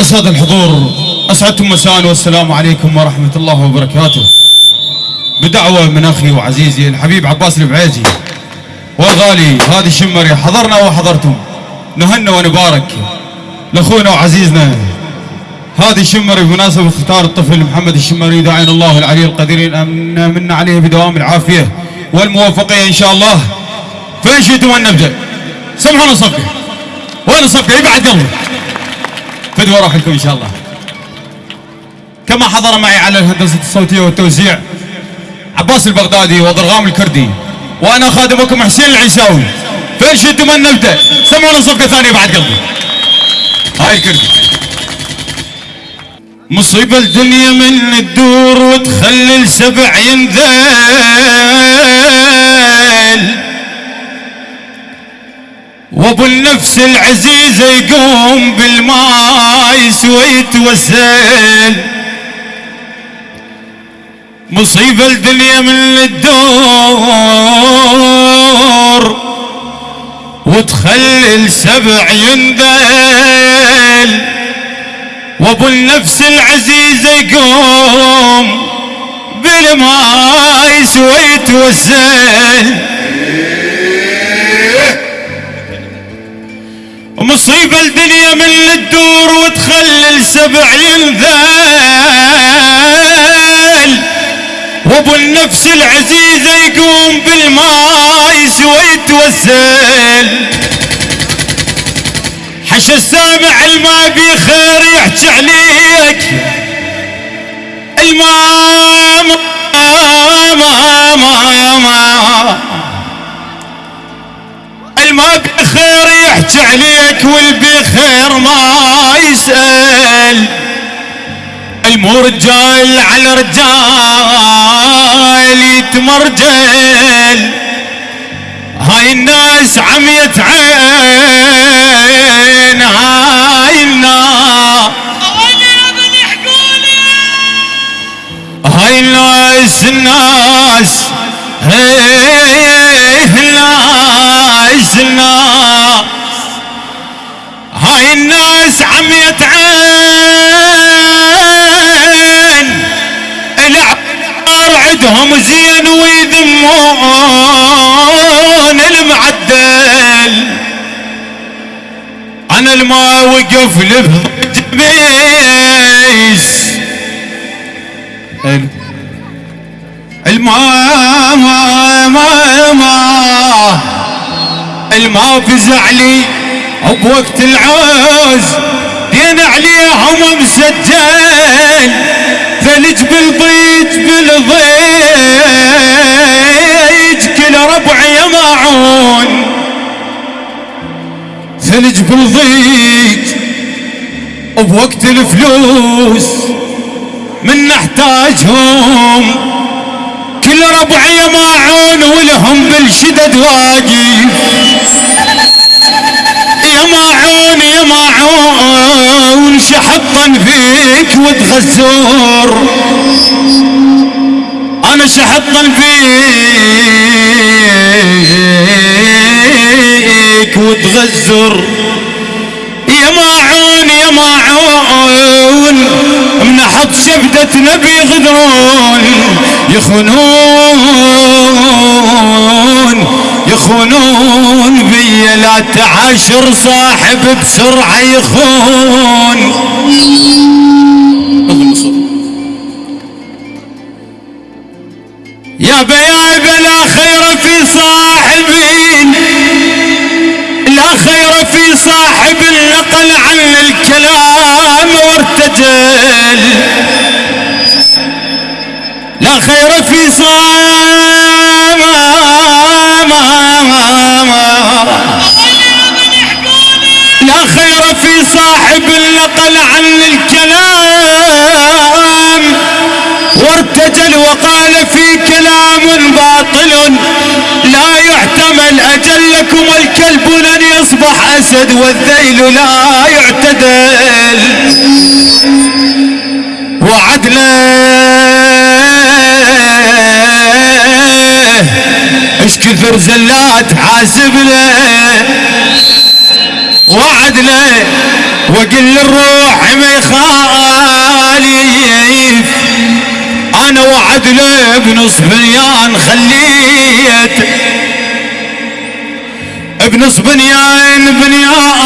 السادة الحضور أسعدتم مساء والسلام عليكم ورحمة الله وبركاته. بدعوة من أخي وعزيزي الحبيب عباس البعيزي والغالي هذه الشمري حضرنا وحضرتم. نهنا ونبارك لأخونا وعزيزنا هذه الشمري بمناسبة اختار الطفل محمد الشمري داعين الله العلي القدير أن من عليه بدوام العافية والموفقية إن شاء الله. فين شئتم أن نبدأ. سمحونا صفقة. وين صفقة يبعد قلبي فدوى روحكم إن شاء الله. كما حضر معي على الهندسة الصوتية والتوزيع عباس البغدادي وضرغام الكردي وأنا خادمكم حسين العيساوي. فين شئتم أن نبدأ. سمعونا صفقة ثانية بعد قلبي. هاي الكردي مصيبة الدنيا من الدور وتخلي السبع ينذل. وابو النفس العزيزة يقوم بالماء ويتوسل مصيبة الدنيا من الدور وتخلي السبع ينذل وابو النفس العزيزة يقوم بالماء ويتوسل مصيبة الدنيا من الدور وتخلي السبع ينذل. وابو النفس العزيزة يقوم بالماء ويتوسل حش السامع الماء بخير يحكي عليك. الماء ما ما ما ما الماء بخير يحكي عليك والبخير ما يسأل. المو رجال على رجال يتمرجل. هاي الناس عميت عين هاي هاي الناس الناس هاي الناس الناس. هاي الناس عميت عين العبار عندهم زين ويذمون المعدل. أنا الما وقف لبجبيس الماء ما ما ما الماء فزع لي بوقت العوز دين عليهم مسجل ثلج بالضيج بالضيج كل ربع يماعون. ثلج بالضيج بوقت الفلوس من نحتاجهم كل ربع يماعون ولهم بالشدد واقف يماعون يماعون شحطا فيك وتغزور أنا شحطا فيك وتغزر يماعون يماعون منحط شبدة نبي غدرون. يخونون يخونون بي لا تعاشر صاحب بسرعة يخون. يا بيا لا خير في صاحبين. لا خير في صاحب نقل عن الكلام وارتجل. لا خير في صاحب خير في صاحب النقل عن الكلام. وارتجل وقال في كلام باطل لا يحتمل أجلكم الكلب لن يصبح أسد والذيل لا يعتدل. وعدله إيش كثر زلات حاسب له وعد له وقل الروح ما يخالف. أنا وعد له بنص بنيان خليت. بنص بنيان بنيان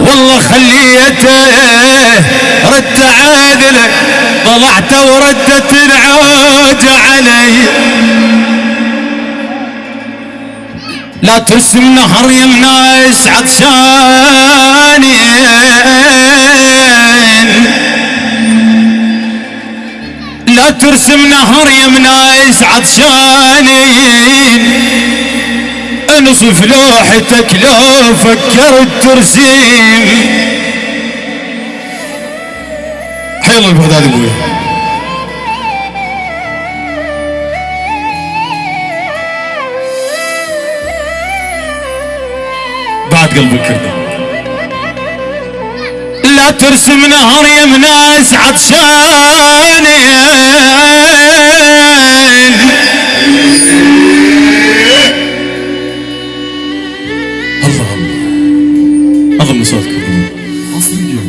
والله خليته رد عادله طلعت وردت العود علي. لا ترسم نهر يمنا يسعد شاني لا ترسم نهر يمنا يسعد شاني انصف لوحتك لو فكرت ترسيم حيل البغداد أبوي بعد قلب الكردي لا ترسم نهر يمناس عطشاني الله الله اظن صوتك حصريا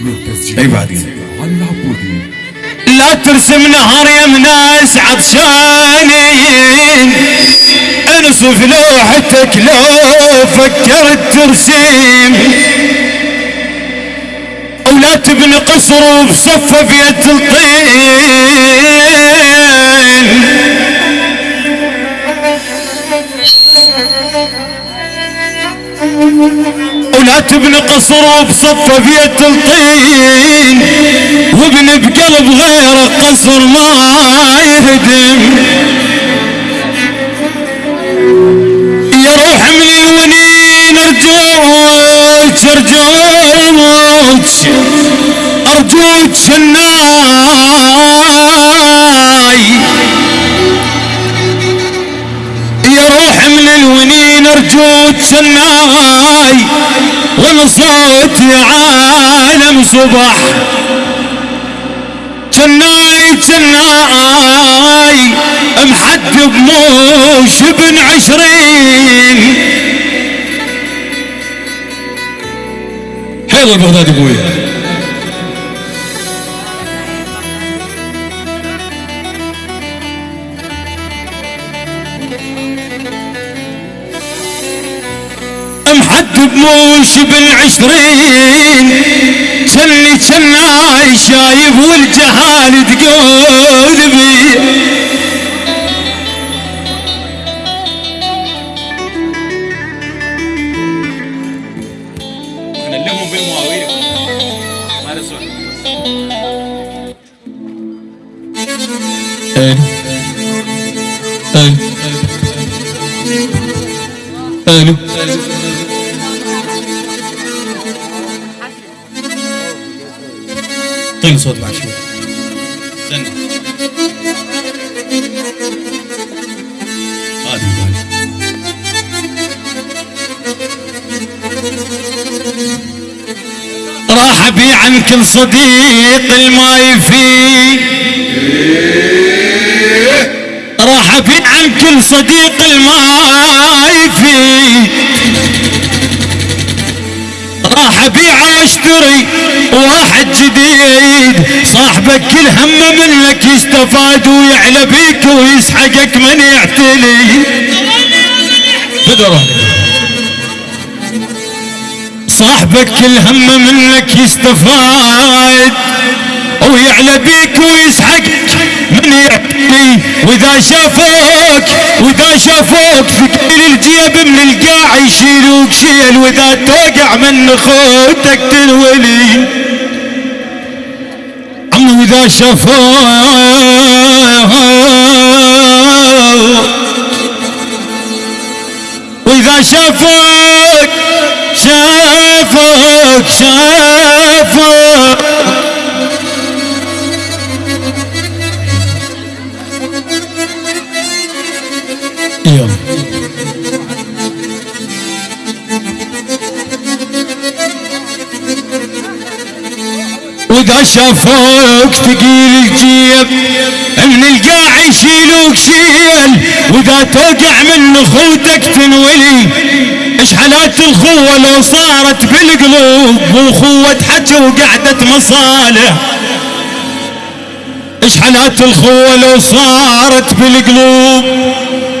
من تسجيل أي بعد. قلب علي العبودي لا ترسم نهر يمناس عطشاني انصف لوحتك لو فكرت ترسيم. ولا تبني قصر بصفة في الطين. ولا تبني قصر بصفة في الطين. وابن بقلب غير قصر ما يهدم. يا روح من الونين ارجوك ارجوك أرجوك شناي. يا روح من الونين ارجوك شناي وأنا صوتي عالم صبح شناي شناي محد بموش ابن عشرين. حيل البغداد أبوي بموش ابن عشرين شلي شناي شايف والجهال تقول بي. بالمواويل. ما طيب صوت بعد شوي استنى. راح ابيع عن كل صديق الما يفيد راح ابيع عن كل صديق الما يفيد راح ابيع واشتري واحد جديد. صاحبك كل همه منك يستفاد ويعلى بيك ويسحقك من يعتلي. بدر صاحبك كل همه منك يستفاد ويعلى بيك ويسحقك من يعتني وإذا شافوك وإذا شافوك ثقيل الجيب من القاع يشيلوك شيل. وإذا توقع من خوتك تنولي. عم واذا شافوك واذا شافوك شافوك شافوك واذا شافوك ثقيل الجيب من القاع يشيلوك شيل وإذا توقع من أخوتك تنولي إيش حالات الخوة لو صارت بالقلوب واخوة حكي وقعدة مصالح؟ إيش حالات الخوة لو صارت بالقلوب؟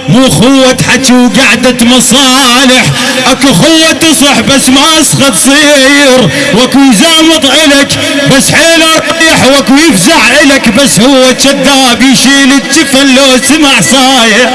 مو خوة حكي وقعدة مصالح. أكو خوة تصح بس ما اسخة تصير وأكو يزامط إلك بس حيله ريح وأكو يفزع إلك بس هو كذاب يشيل الجفن لو سمع صايح